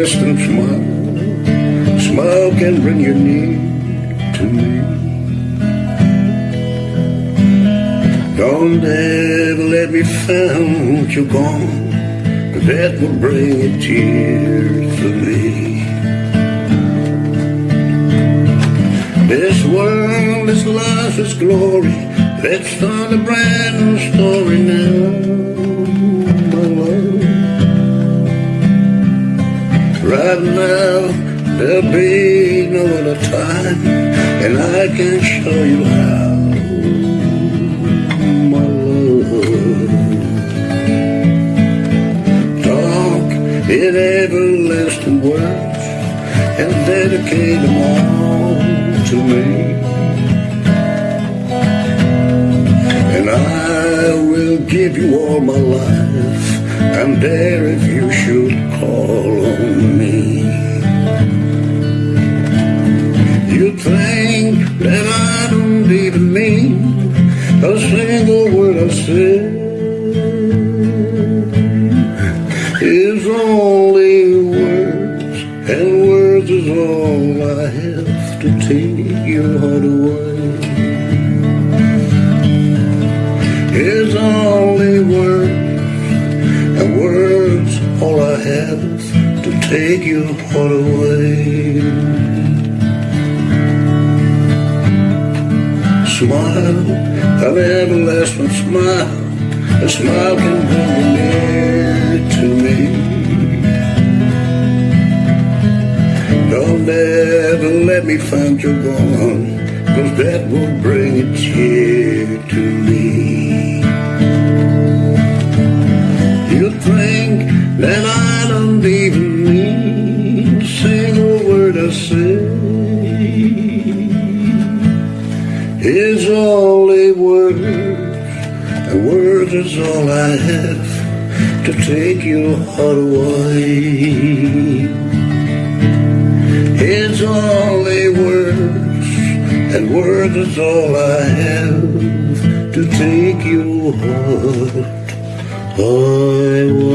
less than smile. Smile can bring you near to me. Don't ever let me find you gone, cause that will bring a tear to me. This world, this life, this glory, let's start a brand new story now, Right now, there'll be no other time, and I can show you how, my love. Talk in everlasting words, and dedicate them all to me. And I will give you all my life. I'm there even mean a single word I say is only words, and words is all I have to take your heart away. Is only words, and words all I have to take your heart away. Smile, an everlasting smile, a smile can bring you near to me. Don't ever let me find you gone, cause that will bring a tear to me. You think that I don't even mean To a single word I say is only words, and words is all I have to take your heart away. It's only words, and words is all I have to take your heart away.